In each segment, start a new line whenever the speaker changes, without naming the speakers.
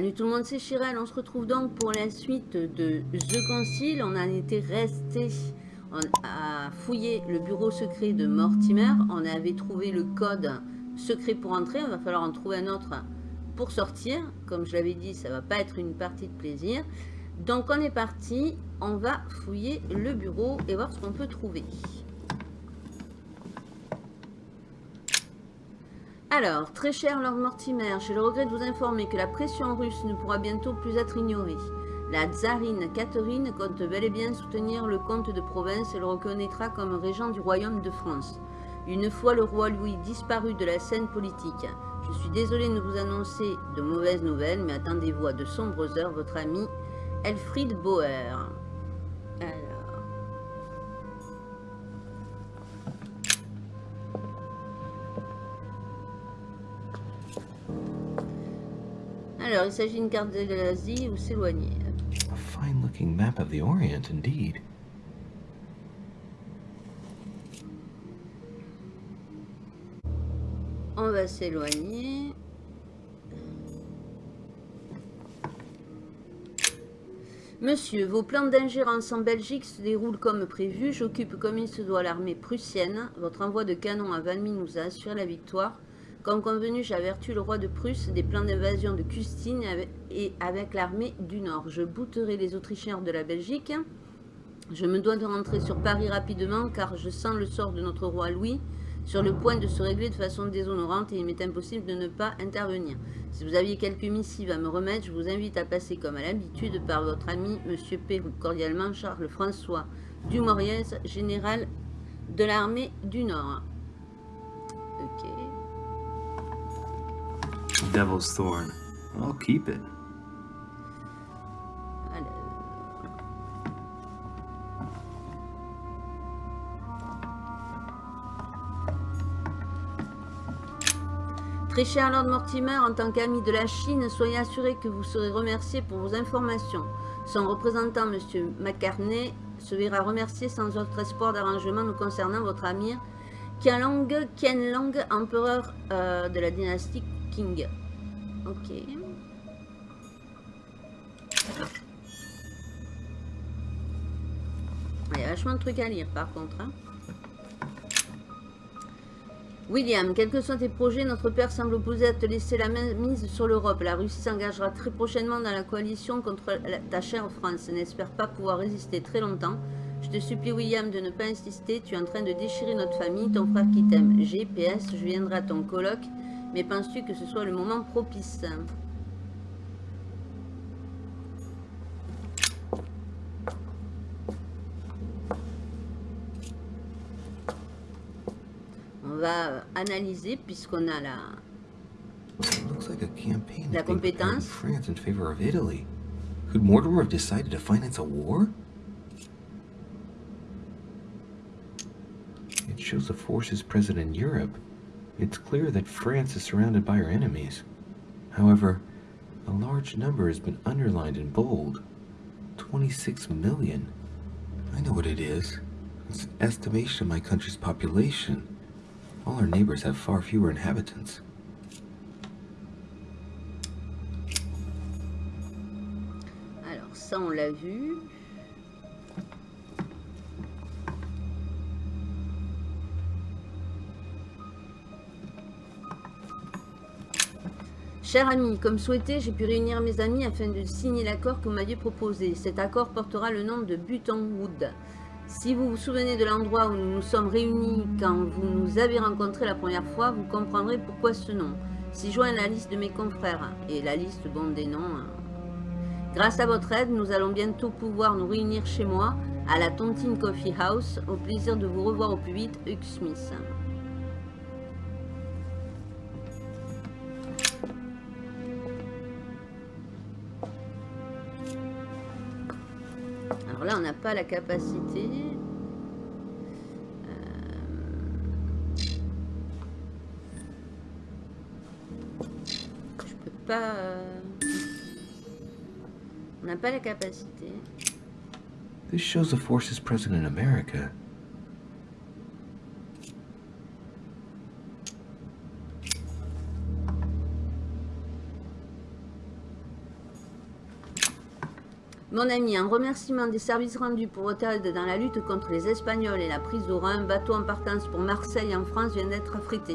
Salut tout le monde, c'est Chirel. On se retrouve donc pour la suite de The Concile. On a été resté à fouiller le bureau secret de Mortimer. On avait trouvé le code secret pour entrer. Il va falloir en trouver un autre pour sortir. Comme je l'avais dit, ça va pas être une partie de plaisir. Donc on est parti. On va fouiller le bureau et voir ce qu'on peut trouver. Alors, très cher Lord Mortimer, j'ai le regret de vous informer que la pression russe ne pourra bientôt plus être ignorée. La tsarine Catherine compte bel et bien soutenir le comte de Provence et le reconnaîtra comme régent du royaume de France. Une fois le roi Louis disparu de la scène politique, je suis désolé de vous annoncer de mauvaises nouvelles, mais attendez-vous à de sombres heures, votre ami Elfried Bauer. Alors, il s'agit d'une carte de l'Asie ou s'éloigner.
A fine looking map of the Orient, indeed.
On va s'éloigner. Monsieur, vos plans d'ingérence en Belgique se déroulent comme prévu. J'occupe comme il se doit l'armée prussienne. Votre envoi de canon à Valmy nous a assuré la victoire. Comme convenu, j'avertis le roi de Prusse des plans d'invasion de Custine et avec l'armée du Nord. Je bouterai les Autrichiens de la Belgique. Je me dois de rentrer sur Paris rapidement car je sens le sort de notre roi Louis sur le point de se régler de façon déshonorante et il m'est impossible de ne pas intervenir. Si vous aviez quelques missives à me remettre, je vous invite à passer comme à l'habitude par votre ami Monsieur Pérou. Cordialement, Charles-François Dumoriez, général de l'armée du Nord.
Devil's Thorn. I'll keep it.
Très cher Lord Mortimer, en tant qu'ami de la Chine, soyez assuré que vous serez remercié pour vos informations. Son représentant, M. McCartney, se verra remercié sans autre espoir d'arrangement nous concernant votre ami Qianlong, Qianlong empereur euh, de la dynastie King. Ok. Il y a vachement de trucs à lire par contre. Hein. William, quels que soient tes projets, notre père semble opposé à te laisser la main mise sur l'Europe. La Russie s'engagera très prochainement dans la coalition contre ta chère France. N'espère pas pouvoir résister très longtemps. Je te supplie, William, de ne pas insister. Tu es en train de déchirer notre famille, ton frère qui t'aime. GPS, je viendrai à ton colloque. Mais penses-tu que ce soit le moment propice On va analyser puisqu'on a la la compétence.
France in favor of Italy. Could Mortimer have decided to finance a war? It shows the forces present in Europe. It's clear that France is surrounded by her enemies. However, a large number has been underlined in bold. 26 million. I know what it is. It's an estimation of my country's population. All our neighbors have far fewer inhabitants.
Alors ça on l'a vu. Cher ami, comme souhaité, j'ai pu réunir mes amis afin de signer l'accord que vous m'aviez proposé. Cet accord portera le nom de Buttonwood. Si vous vous souvenez de l'endroit où nous nous sommes réunis quand vous nous avez rencontrés la première fois, vous comprendrez pourquoi ce nom. Si joint la liste de mes confrères et la liste bon des noms. Hein. Grâce à votre aide, nous allons bientôt pouvoir nous réunir chez moi à la Tontine Coffee House. Au plaisir de vous revoir au plus vite, Hugh Smith. Alors là, on n'a pas la capacité. Euh, je peux pas... Euh, on n'a pas la capacité.
This shows the forces present in America.
Mon ami, en remerciement des services rendus pour aide dans la lutte contre les Espagnols et la prise d'Oran, un bateau en partance pour Marseille en France vient d'être affrété.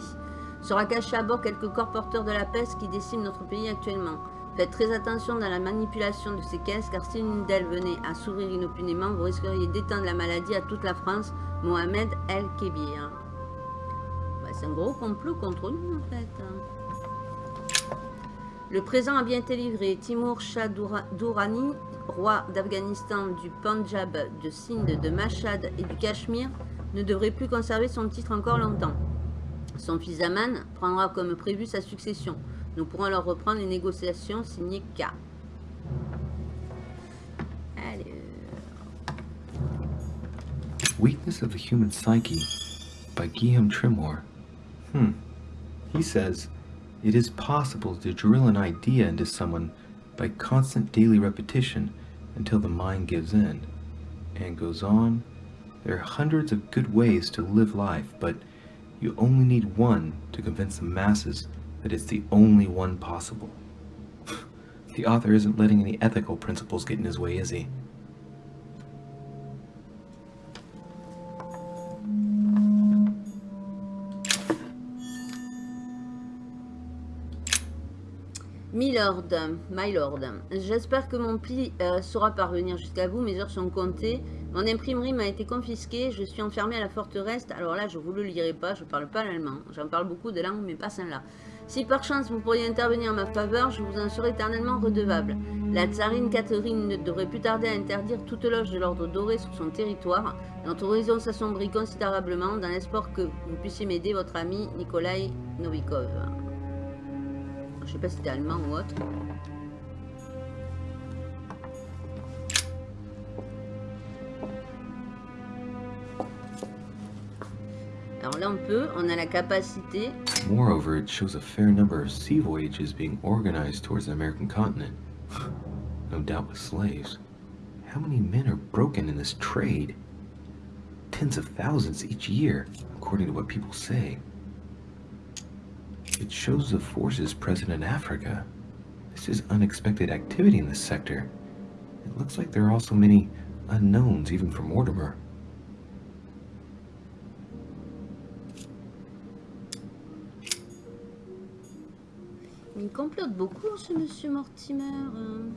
Sera caché à bord quelques corps porteurs de la peste qui déciment notre pays actuellement. Faites très attention dans la manipulation de ces caisses, car si l'une d'elles venait à s'ouvrir inopinément, vous risqueriez d'étendre la maladie à toute la France. Mohamed El Kébir. Bah, c'est un gros complot contre nous, en fait. Le présent a bien été livré. Timur Shah Durrani roi d'Afghanistan, du Punjab, de Sindh, de Mashhad et du Cachemire, ne devrait plus conserver son titre encore longtemps. Son fils Aman prendra comme prévu sa succession. Nous pourrons alors reprendre les négociations signées K.
Weakness of the Human Psyche by Guillaume Trimore. Hmm. He says, It is possible to drill an idea into someone by constant daily repetition until the mind gives in. And goes on, there are hundreds of good ways to live life, but you only need one to convince the masses that it's the only one possible. the author isn't letting any ethical principles get in his way, is he?
Milord, my lord, j'espère que mon pli euh, saura parvenir jusqu'à vous, mes heures sont comptées. Mon imprimerie m'a été confisquée, je suis enfermé à la forteresse. Alors là, je vous le lirai pas, je parle pas l'allemand. J'en parle beaucoup de langues, mais pas celle-là. Si par chance vous pourriez intervenir en ma faveur, je vous en serai éternellement redevable. La tsarine Catherine ne devrait plus tarder à interdire toute loge de l'ordre doré sur son territoire. Notre horizon s'assombrit considérablement dans l'espoir que vous puissiez m'aider, votre ami Nikolai Novikov. Je sais pas si c'était allemand ou autre. Alors là, on peut, on a la capacité.
Moreover, it shows a fair number of sea voyages being organized towards the American continent. no doubt with slaves. How many men are broken in this trade? Tens of thousands each year, according to what people say. It shows the forces present in Africa. This is unexpected activity in this sector. It looks like there are also many unknowns even for Mortimer.
Il complote beaucoup ce monsieur Mortimer. Euh.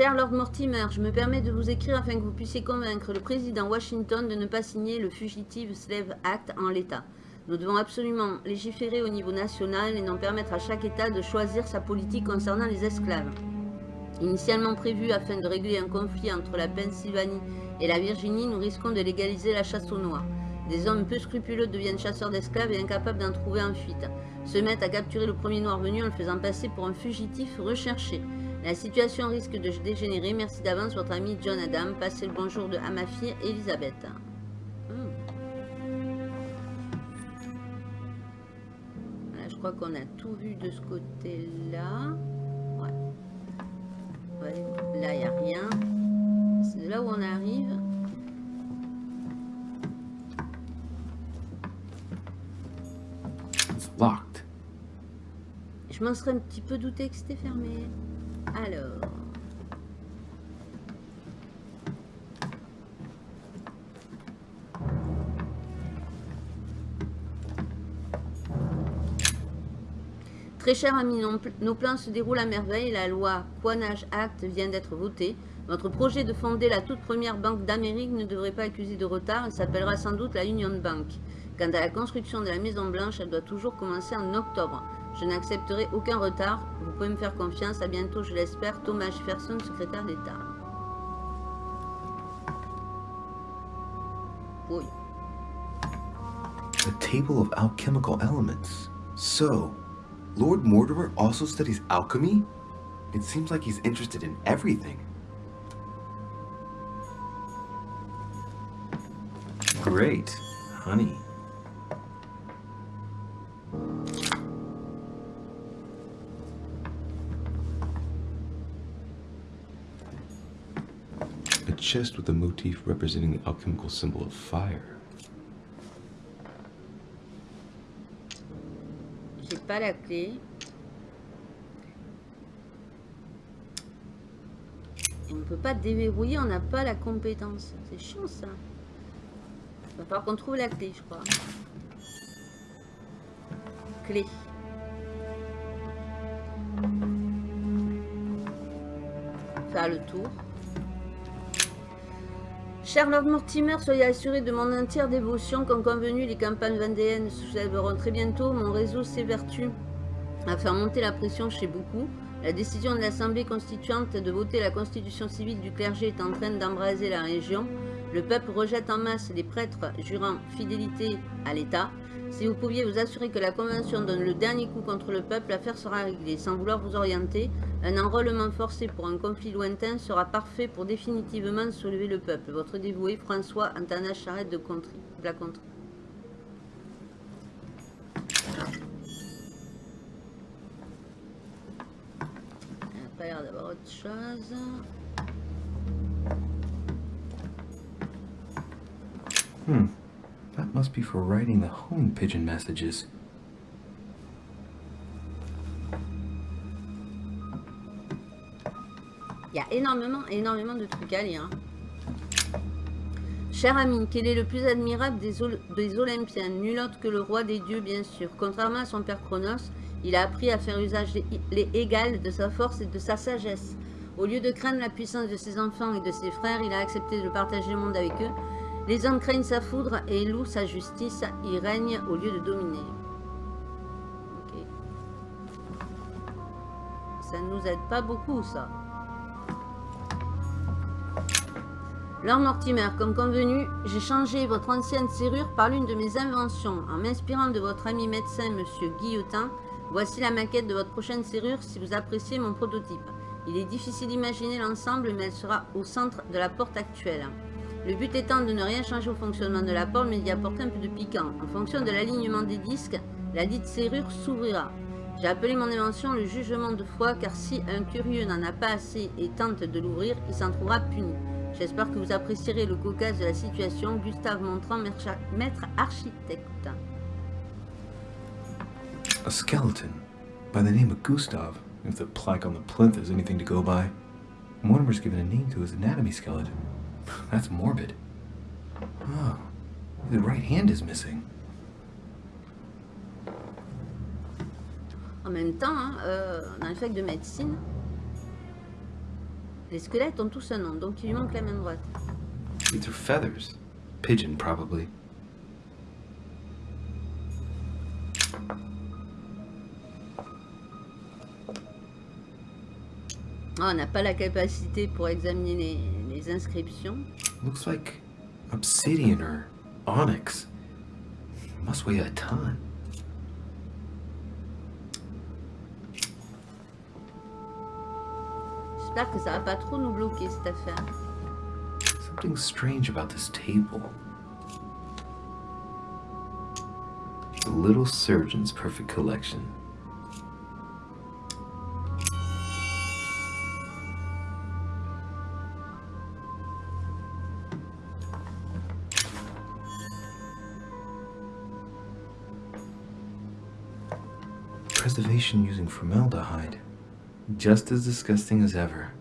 Cher Lord Mortimer, je me permets de vous écrire afin que vous puissiez convaincre le président Washington de ne pas signer le Fugitive Slave Act en l'état. Nous devons absolument légiférer au niveau national et non permettre à chaque État de choisir sa politique concernant les esclaves. Initialement prévu afin de régler un conflit entre la Pennsylvanie et la Virginie, nous risquons de légaliser la chasse aux noirs. Des hommes peu scrupuleux deviennent chasseurs d'esclaves et incapables d'en trouver en fuite. Se mettent à capturer le premier noir venu en le faisant passer pour un fugitif recherché. La situation risque de dégénérer. Merci d'avance, votre ami John Adam. Passez le bonjour de, à ma fille Elisabeth. Hmm. je crois qu'on a tout vu de ce côté-là. Ouais. Là, il n'y a rien. C'est là où on arrive.
locked.
Je m'en serais un petit peu douté que c'était fermé. Alors. Très cher ami, nos plans se déroulent à merveille. La loi Quanage Act vient d'être votée. Votre projet de fonder la toute première banque d'Amérique ne devrait pas accuser de retard. Elle s'appellera sans doute la Union Bank. Quant à la construction de la Maison Blanche, elle doit toujours commencer en octobre. Je n'accepterai aucun retard. Vous pouvez me faire confiance. À bientôt, je l'espère. Thomas Jefferson, secrétaire d'État. Oui.
The table of alchemical elements. So, Lord Mortimer also studies alchemy? It seems like he's interested in everything. Great, honey. chest with a motif representing the alchemical symbol of fire.
J'ai pas la clé. Et on peut pas déverrouiller, on n'a pas la compétence. C'est chiant ça. Il va falloir qu'on trouve la clé, je crois. Clé. Faire le tour. Cher Lord Mortimer, soyez assuré de mon entière dévotion. Comme convenu, les campagnes vendéennes se soulèveront très bientôt. Mon réseau s'évertue à faire monter la pression chez beaucoup. La décision de l'Assemblée constituante de voter la constitution civile du clergé est en train d'embraser la région. Le peuple rejette en masse les prêtres jurant fidélité à l'État. Si vous pouviez vous assurer que la Convention donne le dernier coup contre le peuple, l'affaire sera réglée. Sans vouloir vous orienter, un enrôlement forcé pour un conflit lointain sera parfait pour définitivement soulever le peuple. Votre dévoué François Antana Charette de, Contry, la d'avoir autre chose.
Hmm. That must be for writing the home pigeon messages.
Énormément, énormément de trucs à lire. Cher ami, quel est le plus admirable des, Ol- des Olympiens? Nul autre que le roi des dieux, bien sûr. Contrairement à son père Chronos, il a appris à faire usage les, les égal de sa force et de sa sagesse. Au lieu de craindre la puissance de ses enfants et de ses frères, il a accepté de partager le monde avec eux. Les hommes craignent sa foudre et louent sa justice. Il règne au lieu de dominer. Ok. Ça ne nous aide pas beaucoup, ça. Lord Mortimer, comme convenu, j'ai changé votre ancienne serrure par l'une de mes inventions. En m'inspirant de votre ami médecin, Monsieur Guillotin, voici la maquette de votre prochaine serrure si vous appréciez mon prototype. Il est difficile d'imaginer l'ensemble, mais elle sera au centre de la porte actuelle. Le but étant de ne rien changer au fonctionnement de la porte, mais d'y apporter un peu de piquant. En fonction de l'alignement des disques, la dite serrure s'ouvrira. J'ai appelé mon invention le jugement de foi, car si un curieux n'en a pas assez et tente de l'ouvrir, il s'en trouvera puni. J'espère que vous apprécierez le cocasse de la situation. Gustave Montrand, maître architecte.
A skeleton by the name of Gustav, if the plaque on the plinth is anything to go by. Mortimer's given a name to his anatomy skeleton. That's morbid. Oh, the right hand is missing.
En même temps, hein, euh, dans de médecine, les squelettes ont tous un nom, donc il lui manque la main droite.
These are feathers. Pigeon, probably.
Ah, on n'a pas la capacité pour examiner les, les inscriptions.
Looks like obsidian or onyx. Must weigh a ton.
J'espère que ça va pas trop nous bloquer cette affaire.
Something strange about this table. The little surgeon's perfect collection. Preservation using formaldehyde. Just as disgusting as ever.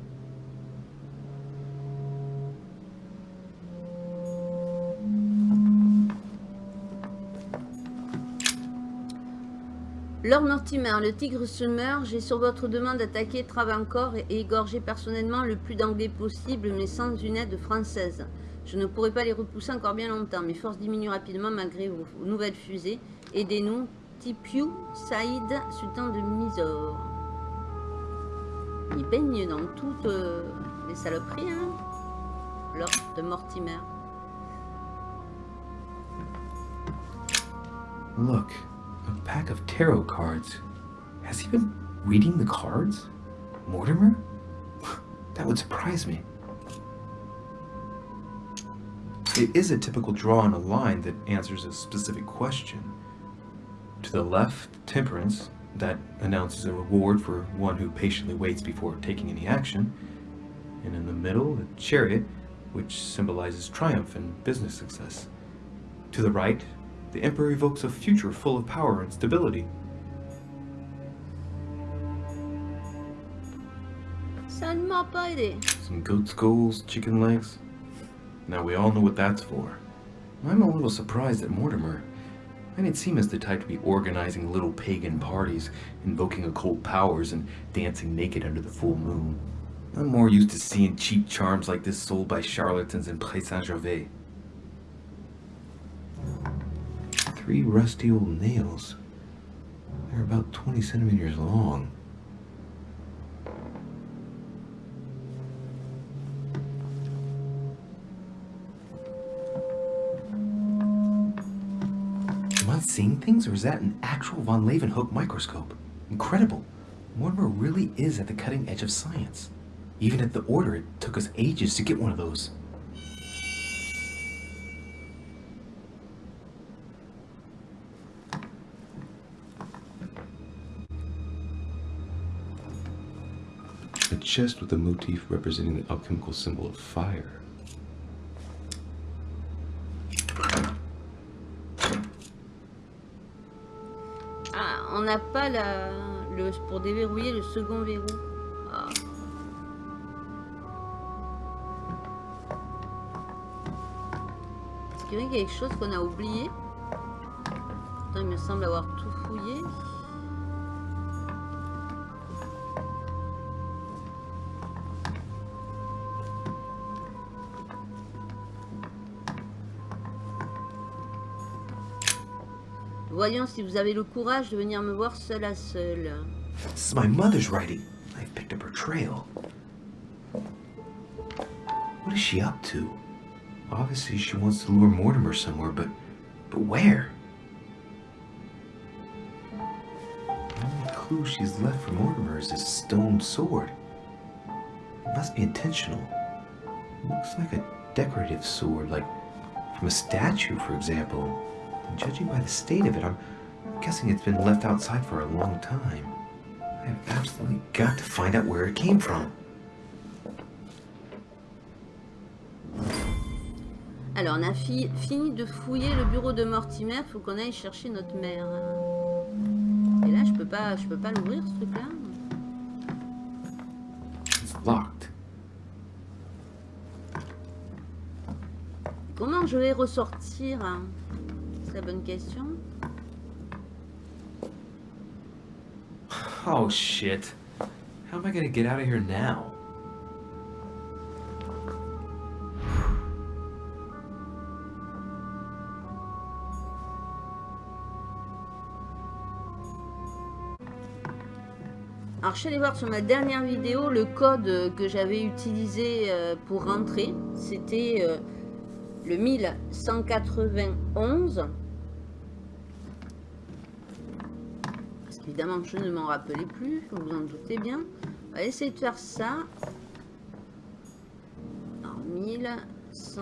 Lord Mortimer, le tigre se meurt. J'ai sur votre demande attaqué Travancore et égorgé personnellement le plus d'anglais possible, mais sans une aide française. Je ne pourrai pas les repousser encore bien longtemps. Mes forces diminuent rapidement malgré vos nouvelles fusées. Aidez-nous. Tipiu Saïd, sultan de Mysore. Il baigne dans toutes euh, les saloperies, hein de Mortimer.
Look, a pack of tarot cards. Has he been reading the cards? Mortimer? That would surprise me. It is a typical draw on a line that answers a specific question. To the left, temperance, that announces a reward for one who patiently waits before taking any action. And in the middle, the chariot, which symbolizes triumph and business success. To the right, the Emperor evokes a future full of power and stability.
Ça ne m'a.
Some goat skulls, chicken legs. Now we all know what that's for. I'm a little surprised at Mortimer. I didn't seem as the type to be organizing little pagan parties, invoking occult powers, and dancing naked under the full moon. I'm more used to seeing cheap charms like this sold by charlatans in Pré Saint-Gervais. Three rusty old nails. They're about 20 centimeters long. Seeing things, or is that an actual von Leeuwenhoek microscope? Incredible. Mortimer really is at the cutting edge of science. Even at the order, it took us ages to get one of those. A chest with a motif representing the alchemical symbol of fire.
N'a pas la... Le... Pour déverrouiller le second verrou. Ah. Est-ce qu'il y a quelque chose qu'on a oublié? Il me semble avoir tout fouillé. Voyons si vous avez le courage de venir me voir seul à seul.
This is my mother's writing. I've picked up her trail. What is she up to? Obviously, she wants to lure Mortimer somewhere, but but where? The only clue she's left for Mortimer is this stone sword. It must be intentional. It looks like a decorative sword, like from a statue, for example. Judging by the state of it, I'm guessing it's been left outside for a long time. I've absolutely got to find out where it came from.
Alors, on a fi- fini de fouiller le bureau de Mortimer. Faut qu'on aille chercher notre mère. Et là, je peux pas, je peux pas l'ouvrir ce truc-là.
It's locked.
Comment je vais ressortir hein? La bonne question.
Oh shit. How am I gonna get out of here now?
Alors, je suis allée voir sur ma dernière vidéo le code que j'avais utilisé euh, pour rentrer. C'était euh, le 1191. Parce qu'évidemment, je ne m'en rappelais plus, vous vous en doutez bien. On va essayer de faire ça. Alors, 1100...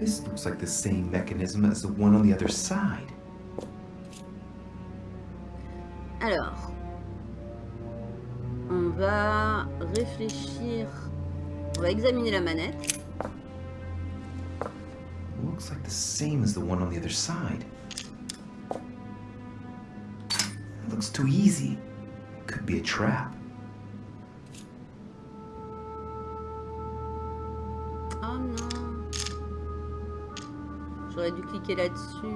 This looks like the same mechanism as the one on the other side.
Alors, on va réfléchir, on va examiner la manette.
Looks like the same as the one on the other side. It looks too easy. It Could be a trap.
Là-dessus.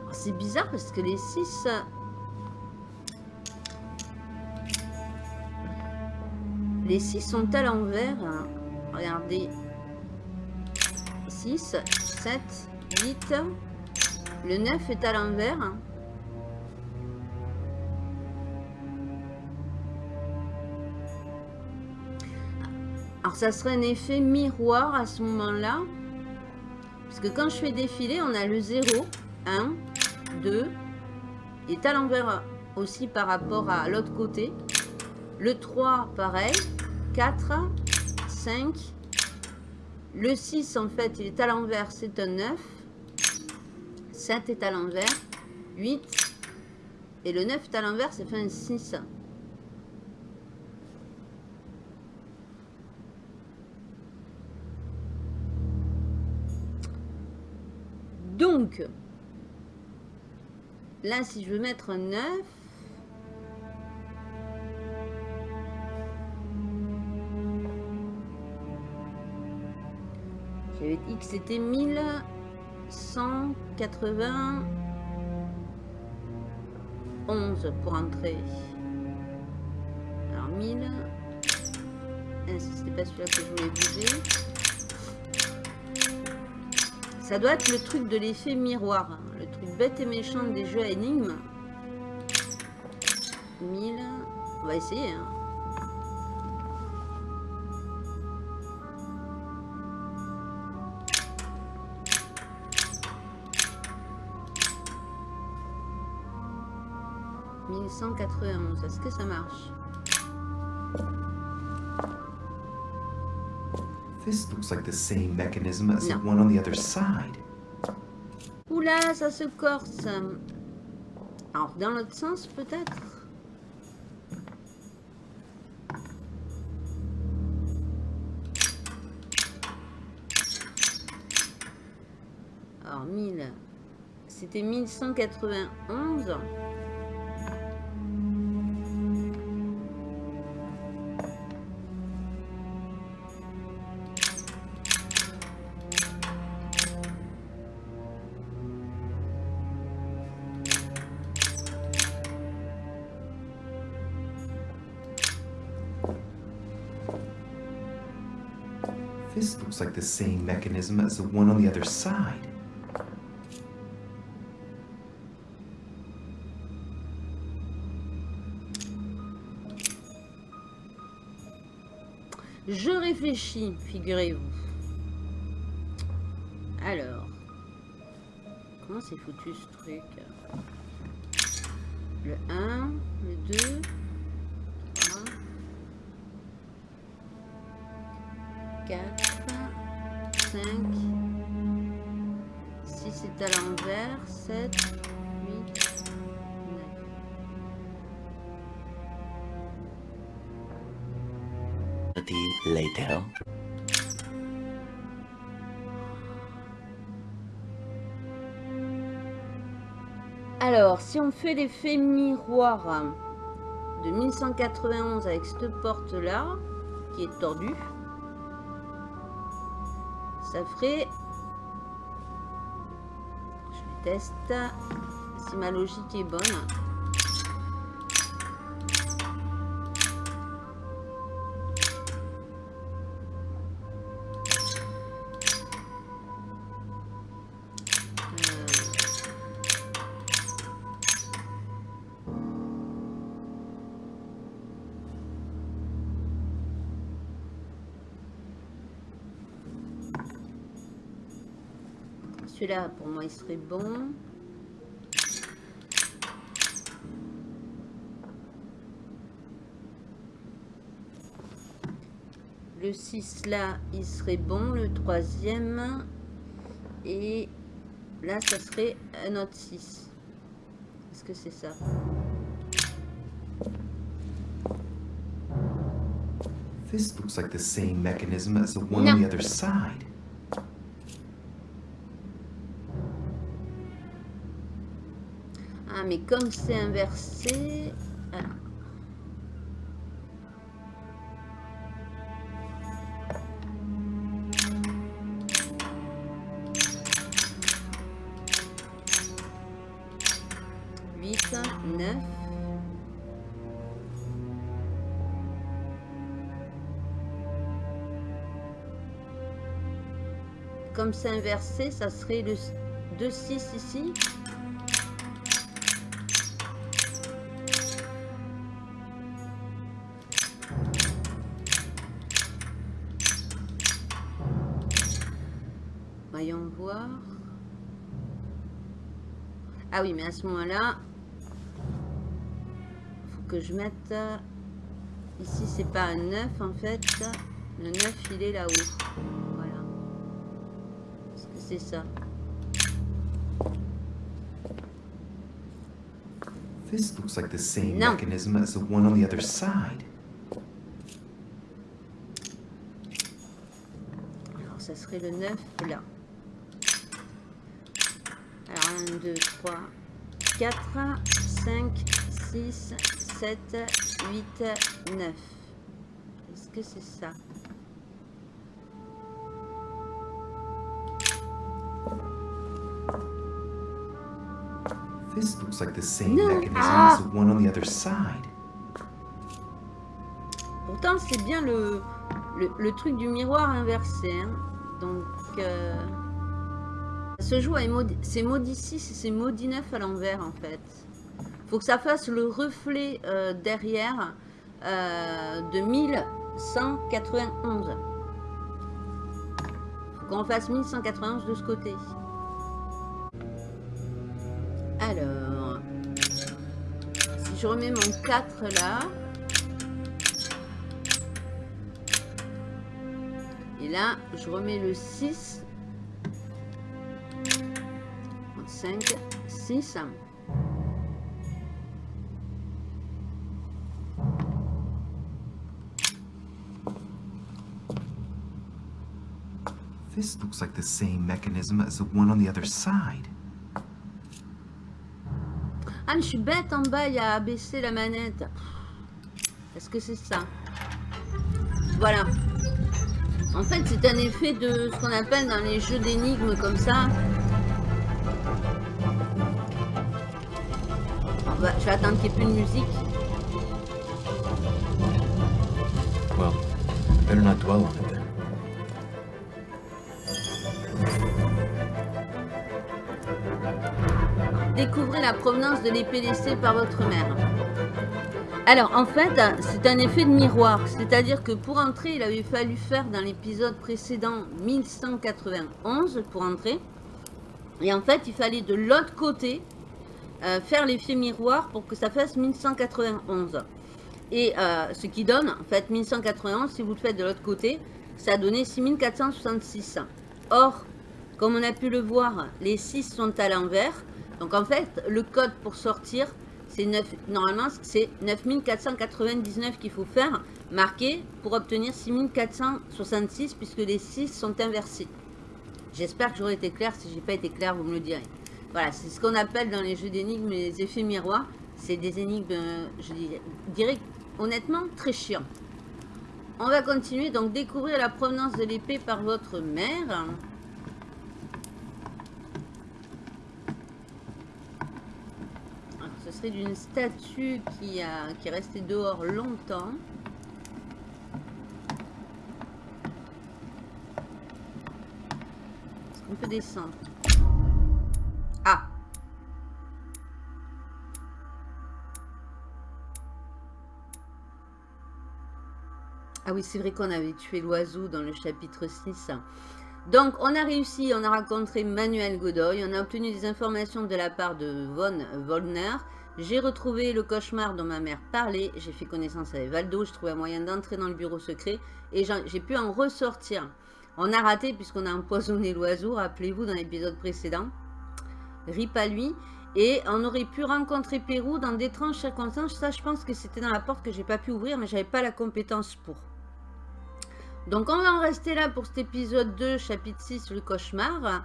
Alors, C'est bizarre parce que les 6... Les 6 sont à l'envers. Regardez. 6, 7, 8. Le 9 est à l'envers. Alors ça serait un effet miroir à ce moment-là. Parce que quand je fais défiler, on a le 0, 1, 2 est à l'envers aussi par rapport à l'autre côté. Le 3, pareil. 4, 5. Le 6, en fait, il est à l'envers, c'est un 9. 7 est à l'envers. 8. Et le 9 est à l'envers, c'est fait un 6. Donc, là, si je veux mettre un 9, que c'était 1191 pour entrer. Alors 1000. Ah, c'était pas celui-là que je voulais bouger. Ça doit être le truc de l'effet miroir. Hein. Le truc bête et méchant des jeux à énigmes. 1000. On va essayer. Hein. Est-ce que ça marche?
This looks like the same mechanism as the one on the other side.
Oula, ça se corse. Alors, dans l'autre sens, peut-être? Alors, 1000. C'était 1191.
Like the same mechanism as the one on the other side.
Je réfléchis, figurez-vous. Alors, comment c'est foutu ce truc? Le 1, le 2, 3, 4, 5, 6 est à l'envers, 7, 8, 9.
later.
Alors, si on fait l'effet miroir de 1191 avec cette porte-là, qui est tordue, ça ferait... Je teste si ma logique est bonne. Celui-là, pour moi, il serait bon. Le 6 là, il serait bon. Le troisième. Et là, ça serait un autre 6. Est-ce que c'est ça?
This looks like the same mechanism as the one on the other side.
Mais comme c'est inversé... Ah. Comme c'est inversé, ça serait le 2-6 ici. Ah oui, mais à ce moment-là, faut que je mette... Ici, c'est pas un 9 en fait. Le 9, il est là-haut. Voilà. Est-ce que c'est ça
This looks like the same non. mechanism as the one on the other side.
Alors, ça serait le 9 là. Alors, 1, 2, 3, 4, 5, 6, 7, 8, 9. Est-ce que c'est ça?
This looks like the same non. mechanism ah. as the one on the other side.
Pourtant, c'est bien le, le, le, truc du miroir inversé. Hein. Donc, euh, joue à c'est maudit 6 et c'est maudit 9 à l'envers, en fait. faut que ça fasse le reflet euh, derrière euh, de 1191. faut qu'on fasse 1191 de ce côté. Alors, si je remets mon 4 là, et là, je remets le 6, 5, 6,
This looks like the same mechanism as the one on the other side.
Ah, je suis bête en bas, il y a abaissé la manette. Est-ce que c'est ça? Voilà. En fait, c'est un effet de ce qu'on appelle dans les jeux d'énigmes comme ça. Je vais attendre qu'il n'y ait plus de musique.
Well, better not dwell on it
Découvrez la provenance de l'épée laissée par votre mère. Alors, en fait, c'est un effet de miroir. C'est-à-dire que pour entrer, il avait fallu faire dans l'épisode précédent 1191 pour entrer. Et en fait, il fallait de l'autre côté euh, faire l'effet miroir pour que ça fasse 1191. Et euh, ce qui donne, en fait, 1191, si vous le faites de l'autre côté, ça a donné 6466. Or, comme on a pu le voir, les 6 sont à l'envers. Donc en fait, le code pour sortir, c'est normalement c'est 9499 qu'il faut faire, marquer pour obtenir 6466 puisque les 6 sont inversés. J'espère que j'aurai été clair. Si j'ai pas été clair, vous me le direz. Voilà, c'est ce qu'on appelle dans les jeux d'énigmes les effets miroirs. C'est des énigmes, je dirais honnêtement, très chiants. On va continuer, donc découvrir la provenance de l'épée par votre mère. d'une statue qui, qui est restée dehors longtemps. Est-ce qu'on peut descendre? Ah oui, c'est vrai qu'on avait tué l'oiseau dans le chapitre 6. Donc, on a réussi, on a rencontré Manuel Godoy, on a obtenu des informations de la part de Von Wollner, j'ai retrouvé le cauchemar dont ma mère parlait, j'ai fait connaissance avec Valdo, j'ai trouvé un moyen d'entrer dans le bureau secret et j'ai pu en ressortir. On a raté puisqu'on a empoisonné l'oiseau, rappelez-vous dans l'épisode précédent. Rip à lui. Et on aurait pu rencontrer Pérou dans d'étranges circonstances. Ça, je pense que c'était dans la porte que j'ai pas pu ouvrir, mais j'avais pas la compétence pour. Donc, on va en rester là pour cet épisode 2, chapitre 6, le cauchemar.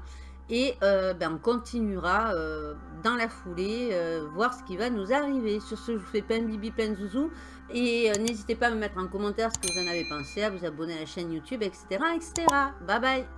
Et euh, ben, on continuera euh, dans la foulée, euh, voir ce qui va nous arriver. Sur ce, je vous fais plein de bibi, plein de zouzou. Et n'hésitez pas à me mettre en commentaire ce que vous en avez pensé, à vous abonner à la chaîne YouTube, etc. etc. Bye bye